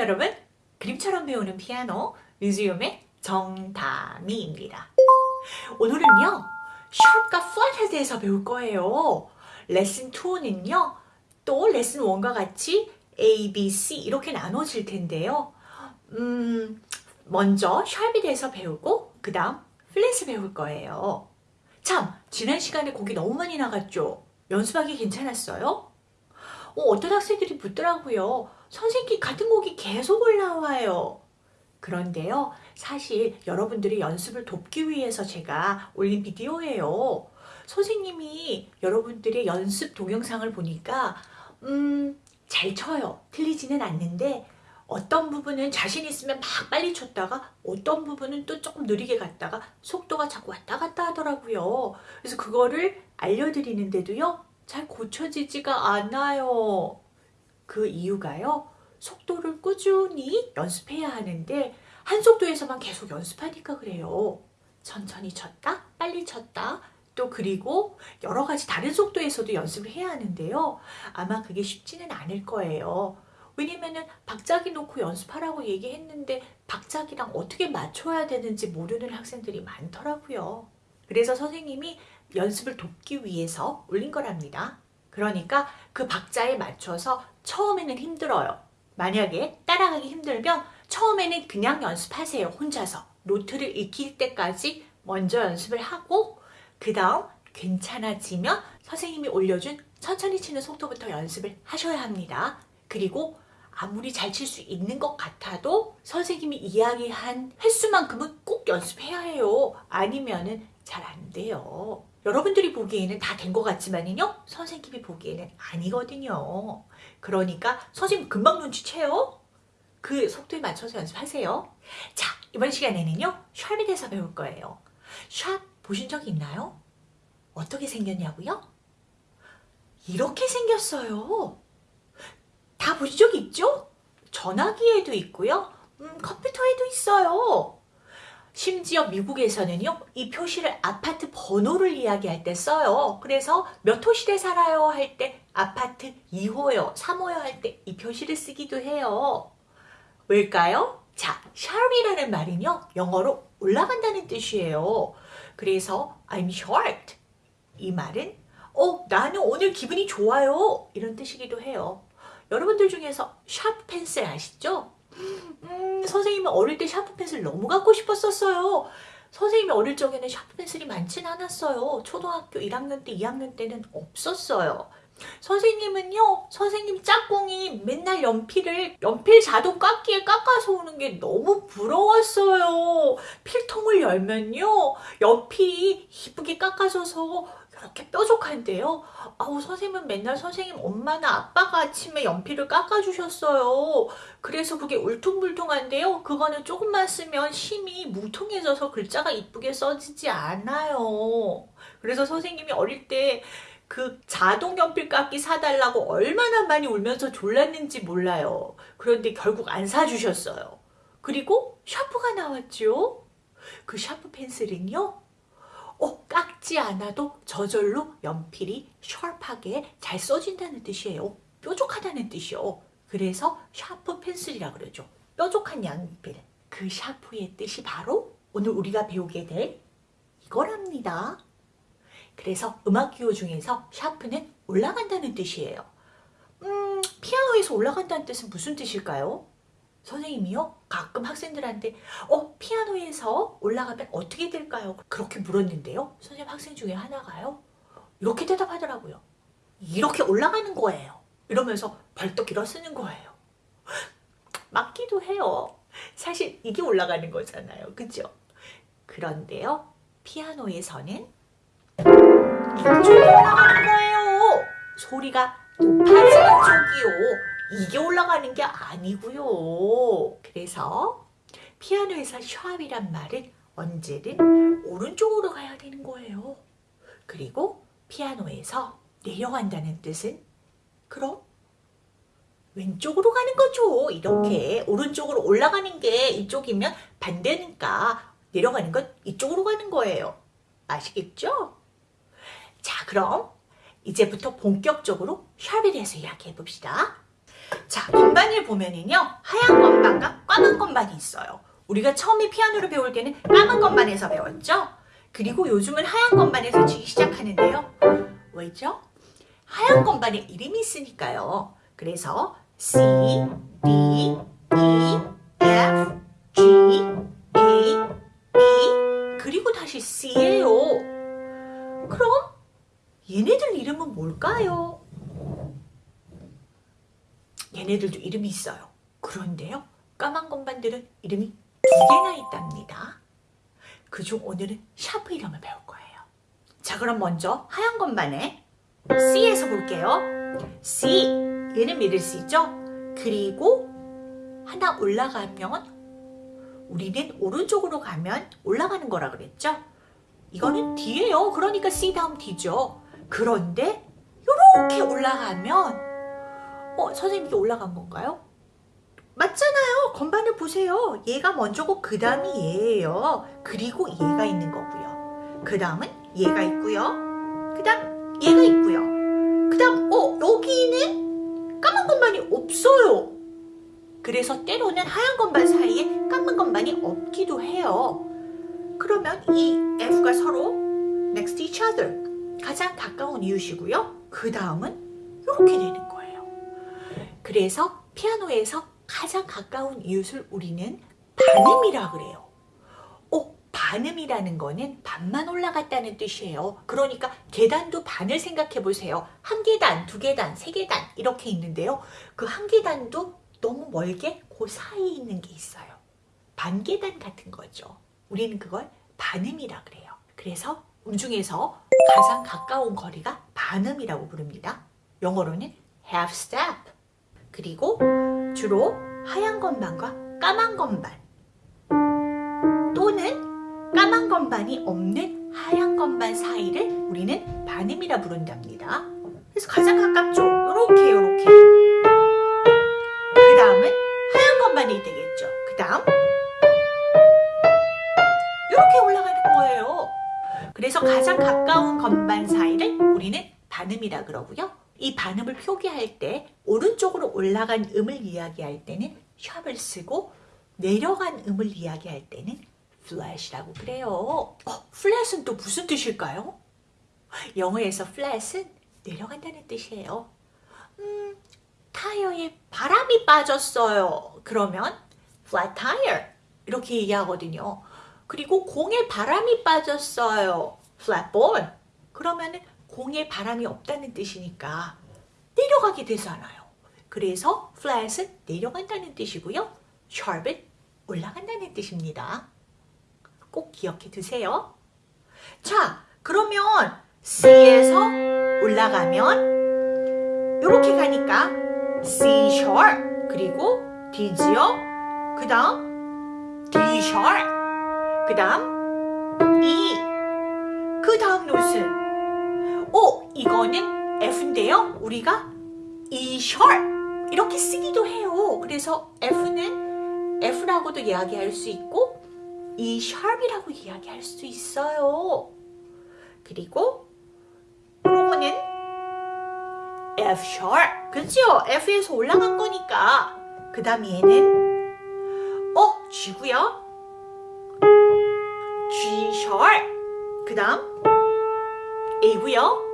여러분 그림처럼 배우는 피아노 뮤지엄의 정다미입니다. 오늘은요 샵과 플랫에 대해서 배울 거예요. 레슨 2는요 또 레슨 1과 같이 A, B, C 이렇게 나눠질 텐데요. 음, 먼저 샵에 대해서 배우고 그 다음 플랫을 배울 거예요. 참 지난 시간에 곡이 너무 많이 나갔죠? 연습하기 괜찮았어요? 어, 어떤 학생들이 묻더라고요. 선생님 같은 곡이 계속 올라와요. 그런데요. 사실 여러분들이 연습을 돕기 위해서 제가 올린 비디오예요. 선생님이 여러분들의 연습 동영상을 보니까 음, 잘 쳐요. 틀리지는 않는데 어떤 부분은 자신 있으면 막 빨리 쳤다가 어떤 부분은 또 조금 느리게 갔다가 속도가 자꾸 왔다 갔다 하더라고요. 그래서 그거를 알려드리는데도요. 잘 고쳐지지가 않아요. 그 이유가요. 속도를 꾸준히 연습해야 하는데 한 속도에서만 계속 연습하니까 그래요. 천천히 쳤다, 빨리 쳤다, 또 그리고 여러 가지 다른 속도에서도 연습을 해야 하는데요. 아마 그게 쉽지는 않을 거예요. 왜냐면은 박자기 놓고 연습하라고 얘기했는데 박자기랑 어떻게 맞춰야 되는지 모르는 학생들이 많더라고요. 그래서 선생님이 연습을 돕기 위해서 올린 거랍니다. 그러니까 그 박자에 맞춰서 처음에는 힘들어요. 만약에 따라가기 힘들면 처음에는 그냥 연습하세요. 혼자서. 노트를 익힐 때까지 먼저 연습을 하고 그 다음 괜찮아지면 선생님이 올려준 천천히 치는 속도부터 연습을 하셔야 합니다. 그리고 아무리 잘 칠 수 있는 것 같아도 선생님이 이야기한 횟수만큼은 꼭 연습해야 해요. 아니면 은 잘 안 돼요. 여러분들이 보기에는 다 된 것 같지만요. 선생님이 보기에는 아니거든요. 그러니까 선생님 금방 눈치채요. 그 속도에 맞춰서 연습하세요. 자, 이번 시간에는요. 샵에 대해서 배울 거예요. 샵 보신 적 있나요? 어떻게 생겼냐고요? 이렇게 생겼어요. 다 보신 적 있죠? 전화기에도 있고요. 음, 컴퓨터에도 있어요. 심지어 미국에서는요 이 표시를 아파트 번호를 이야기할 때 써요. 그래서 몇 호실에 살아요 할 때 아파트 2호요 3호요 할 때 이 표시를 쓰기도 해요. 왜일까요? 자 sharp이라는 말은요 영어로 올라간다는 뜻이에요. 그래서 I'm sharp 이 말은 어 나는 오늘 기분이 좋아요. 이런 뜻이기도 해요. 여러분들 중에서 샤프 펜슬 아시죠? 음, 선생님은 어릴 때 샤프 펜슬 너무 갖고 싶었었어요. 선생님이 어릴 적에는 샤프 펜슬이 많진 않았어요. 초등학교 1학년 때, 2학년 때는 없었어요. 선생님은요, 선생님 짝꿍이 맨날 연필을, 연필 자동 깎기에 깎아서 오는 게 너무 부러웠어요. 필통을 열면요, 연필이 이쁘게 깎아져서 그렇게 뾰족한데요. 아우 선생님은 맨날 선생님 엄마나 아빠가 아침에 연필을 깎아주셨어요. 그래서 그게 울퉁불퉁한데요. 그거는 조금만 쓰면 심이 뭉퉁해져서 글자가 이쁘게 써지지 않아요. 그래서 선생님이 어릴 때 그 자동 연필 깎기 사달라고 얼마나 많이 울면서 졸랐는지 몰라요. 그런데 결국 안 사주셨어요. 그리고 샤프가 나왔죠. 그 샤프 펜슬은요. 어, 깎지 않아도 저절로 연필이 샤프하게 잘 써진다는 뜻이에요. 뾰족하다는 뜻이요. 그래서 샤프 펜슬이라 그러죠. 뾰족한 연필. 그 sharp의 뜻이 바로 오늘 우리가 배우게 될 이거랍니다. 그래서 음악 기호 중에서 샤프는 올라간다는 뜻이에요. 음, 피아노에서 올라간다는 뜻은 무슨 뜻일까요? 선생님이요? 가끔 학생들한테 어 피아노에서 올라가면 어떻게 될까요? 그렇게 물었는데요. 선생님 학생 중에 하나가요. 이렇게 대답하더라고요. 이렇게 올라가는 거예요. 이러면서 벌떡 일어서는 거예요. 맞기도 해요. 사실 이게 올라가는 거잖아요. 그죠? 그런데요. 피아노에서는 이쪽이 올라가는 거예요. 소리가 높아지는 쪽이요. 이게 올라가는 게 아니고요. 그래서 피아노에서 샵이란 말은 언제든 오른쪽으로 가야 되는 거예요. 그리고 피아노에서 내려간다는 뜻은 그럼 왼쪽으로 가는 거죠. 이렇게 오른쪽으로 올라가는 게 이쪽이면 반대니까 내려가는 건 이쪽으로 가는 거예요. 아시겠죠? 자 그럼 이제부터 본격적으로 샵에 대해서 이야기해 봅시다. 자, 건반을 보면은요. 하얀 건반과 까만 건반이 있어요. 우리가 처음에 피아노를 배울 때는 까만 건반에서 배웠죠? 그리고 요즘은 하얀 건반에서 치기 시작하는데요. 왜죠? 하얀 건반에 이름이 있으니까요. 그래서 C, D, E, F, G, A, B 그리고 다시 C예요. 그럼 얘네들 이름은 뭘까요? 얘네들도 이름이 있어요. 그런데요. 까만 건반들은 이름이 두 개나 있답니다. 그중 오늘은 샤프 이름을 배울 거예요. 자 그럼 먼저 하얀 건반에 C에서 볼게요. C 얘는 미들 C죠? 그리고 하나 올라가면 우리는 오른쪽으로 가면 올라가는 거라 그랬죠? 이거는 D예요. 그러니까 C 다음 D죠. 그런데 이렇게 올라가면 어 선생님 이게 올라간 건가요? 맞잖아요. 건반을 보세요. 얘가 먼저고 그 다음이 얘예요. 그리고 얘가 있는 거고요. 그 다음은 얘가 있고요. 그 다음 얘가 있고요. 그 다음 어 여기는 까만 건반이 없어요. 그래서 때로는 하얀 건반 사이에 까만 건반이 없기도 해요. 그러면 이 F가 서로 next to each other 가장 가까운 이웃이고요. 그 다음은 이렇게 되는 거예요. 그래서 피아노에서 가장 가까운 이웃을 우리는 반음이라 그래요. 어, 반음이라는 거는 반만 올라갔다는 뜻이에요. 그러니까 계단도 반을 생각해 보세요. 한 계단, 두 계단, 세 계단 이렇게 있는데요. 그 한 계단도 너무 멀게 그 사이에 있는 게 있어요. 반 계단 같은 거죠. 우리는 그걸 반음이라 그래요. 그래서 음중에서 가장 가까운 거리가 반음이라고 부릅니다. 영어로는 half step. 그리고 주로 하얀 건반과 까만 건반 또는 까만 건반이 없는 하얀 건반 사이를 우리는 반음이라 부른답니다. 그래서 가장 가깝죠. 요렇게 요렇게 그 다음은 하얀 건반이 되겠죠. 그 다음 이렇게 올라가는 거예요. 그래서 가장 가까운 건반 사이를 우리는 반음이라 그러고요. 이 반음을 표기할 때 오른쪽으로 올라간 음을 이야기할 때는 샵을 쓰고 내려간 음을 이야기할 때는 flat이라고 그래요. 어, flat은 또 무슨 뜻일까요? 영어에서 flat은 내려간다는 뜻이에요. 음, 타이어에 바람이 빠졌어요. 그러면 flat tire 이렇게 얘기하거든요. 그리고 공에 바람이 빠졌어요. flat ball. 그러면 은 공에 바람이 없다는 뜻이니까 내려가게 되잖아요. 그래서 flat은 내려간다는 뜻이고요. sharp은 올라간다는 뜻입니다. 꼭 기억해 두세요. 자, 그러면 C에서 올라가면 이렇게 가니까 C sharp 그리고 D지요. 그 다음 D sharp 그 다음 E 그 다음 노트는 오, 이거는 F인데요. 우리가 sharp 이렇게 쓰기도 해요. 그래서 F는 F라고도 이야기할 수 있고 E sharp이라고 이야기할 수 있어요. 그리고 요거는 F sharp. 그죠? F에서 올라간 거니까. 그 다음 얘는 어, G고요. G sharp. 그 다음 A고요.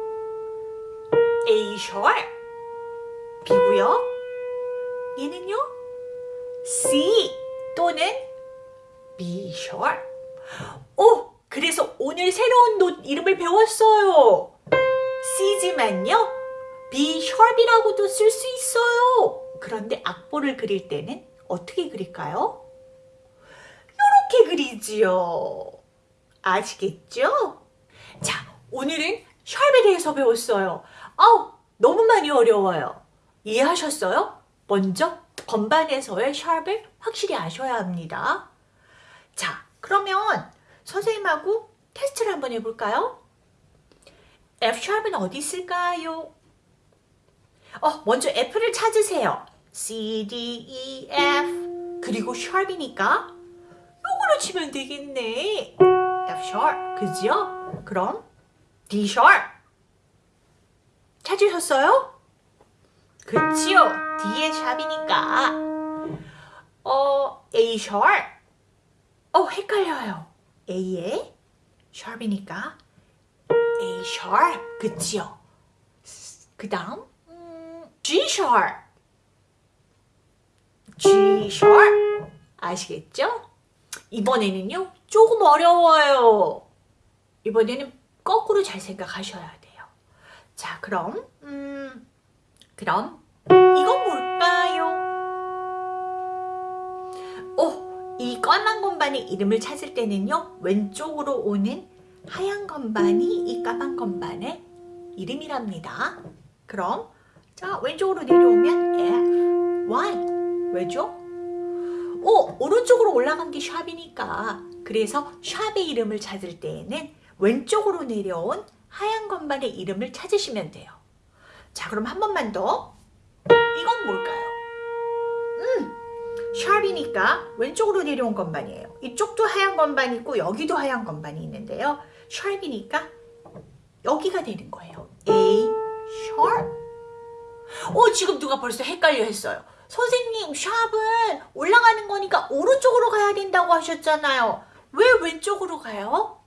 A sharp. B고요. 얘는요. C 또는 B sharp. 오, 그래서 오늘 새로운 노 이름을 배웠어요. C지만요. B sharp이라고도 쓸 수 있어요. 그런데 악보를 그릴 때는 어떻게 그릴까요? 이렇게 그리지요. 아시겠죠? 자, 오늘은 샵에 대해서 배웠어요. 아우, 너무 많이 어려워요. 이해하셨어요? 먼저 건반에서의 샵을 확실히 아셔야 합니다. 자, 그러면 선생님하고 테스트를 한번 해볼까요? F샵은 어디 있을까요? 어, 먼저 F를 찾으세요. C, D, E, F 그리고 샵이니까 요거로 치면 되겠네. F 샵, 그죠? 그럼 D 샵 찾으셨어요? 그치요. D의 샵이니까. 어, A 샵. 어, 헷갈려요. A의 샵이니까 A 샵. 그치요. 그 다음 음, G 샵. G 샵. 아시겠죠? 이번에는요. 조금 어려워요. 이번에는 거꾸로 잘 생각하셔야 돼요. 자, 그럼 음, 그럼 이건 뭘까요? 오, 이 까만 건반의 이름을 찾을 때는요. 왼쪽으로 오는 하얀 건반이 이 까만 건반의 이름이랍니다. 그럼 자, 왼쪽으로 내려오면 F, Y. 왜죠? 오, 오른쪽으로 올라간 게 샵이니까. 그래서 샵의 이름을 찾을 때에는 왼쪽으로 내려온 하얀 건반의 이름을 찾으시면 돼요. 자, 그럼 한 번만 더. 이건 뭘까요? 음, 샵이니까 왼쪽으로 내려온 건반이에요. 이쪽도 하얀 건반이 있고 여기도 하얀 건반이 있는데요. 샵이니까 여기가 되는 거예요. A sharp. 어, 지금 누가 벌써 헷갈려 했어요. 선생님, 샵은 올라가는 거니까 오른쪽으로 가야 된다고 하셨잖아요. 왜 왼쪽으로 가요?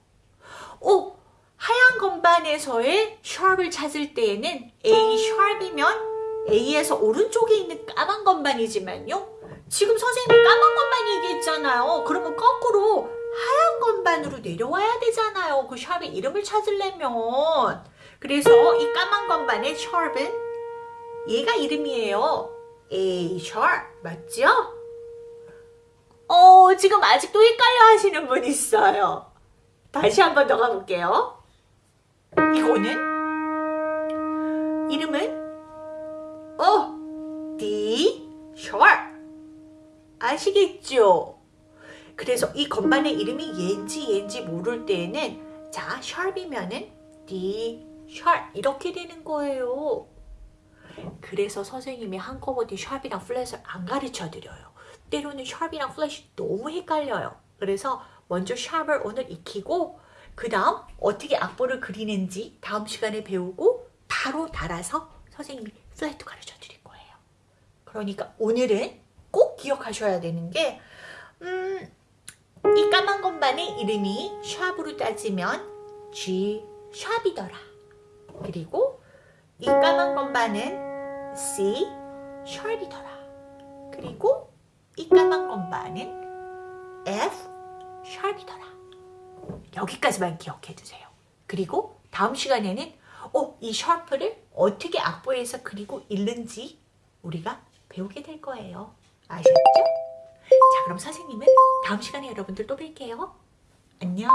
오, 하얀 건반에서의 샵을 찾을 때에는 A 샵이면 A에서 오른쪽에 있는 까만 건반이지만요. 지금 선생님이 까만 건반 얘기했잖아요. 그러면 거꾸로 하얀 건반으로 내려와야 되잖아요. 그 샵의 이름을 찾으려면. 그래서 이 까만 건반의 샵은 얘가 이름이에요. A 샵 맞죠? 어, 지금 아직도 헷갈려 하시는 분 있어요. 다시 한 번 더 가볼게요. 이거는 이름은 어, D 샵 아시겠죠? 그래서 이 건반의 이름이 얘인지 얘인지 모를 때에는 자, 샵이면은 D 샵 이렇게 되는 거예요. 그래서 선생님이 한꺼번에 샵이랑 플랫을 안 가르쳐 드려요. 때로는 샵이랑 플랫이 너무 헷갈려요. 그래서 먼저 샵을 오늘 익히고 그 다음 어떻게 악보를 그리는지 다음 시간에 배우고 바로 달아서 선생님이 플랫도 가르쳐 드릴 거예요. 그러니까 오늘은 꼭 기억하셔야 되는 게 음, 이 까만 건반의 이름이 샵으로 따지면 G 샵이더라. 그리고 이 까만 건반은 C 샵이더라. 그리고 이 까만 건반은 F 샵이더라. 여기까지만 기억해 두세요. 그리고 다음 시간에는 어, 이 샤프를 어떻게 악보에서 그리고 읽는지 우리가 배우게 될 거예요. 아셨죠? 자, 그럼 선생님은 다음 시간에 여러분들 또 뵐게요. 안녕.